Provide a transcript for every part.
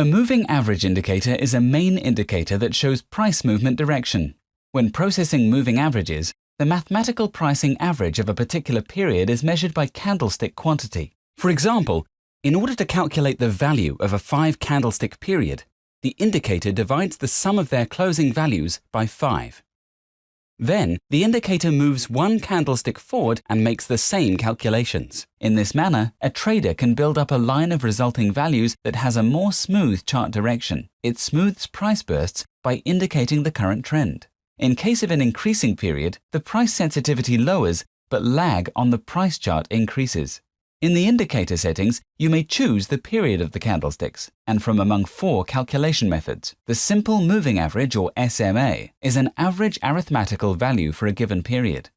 A moving average indicator is a main indicator that shows price movement direction. When processing moving averages, the mathematical pricing average of a particular period is measured by candlestick quantity. For example, in order to calculate the value of a five candlestick period, the indicator divides the sum of their closing values by 5. Then, the indicator moves one candlestick forward and makes the same calculations. In this manner, a trader can build up a line of resulting values that has a more smooth chart direction. It smooths price bursts by indicating the current trend. In case of an increasing period, the price sensitivity lowers, but lag on the price chart increases. In the indicator settings, you may choose the period of the candlesticks, and from among four calculation methods. The simple moving average, or SMA, is an average arithmetical value for a given period.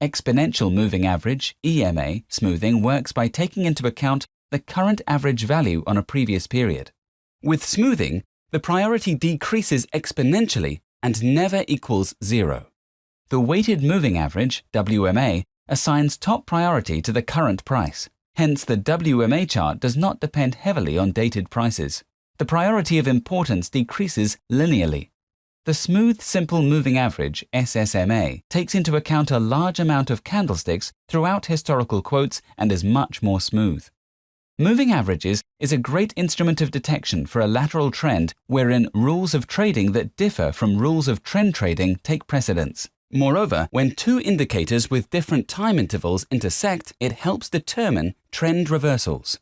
Exponential moving average, EMA, smoothing works by taking into account the current average value on a previous period. With smoothing, the priority decreases exponentially and never equals zero. The weighted moving average, WMA, assigns top priority to the current price. Hence, the WMA chart does not depend heavily on dated prices. The priority of importance decreases linearly. The Smooth Simple Moving Average, SSMA, takes into account a large amount of candlesticks throughout historical quotes and is much more smooth. Moving averages is a great instrument of detection for a lateral trend wherein rules of trading that differ from rules of trend trading take precedence. Moreover, when two indicators with different time intervals intersect, it helps determine trend reversals.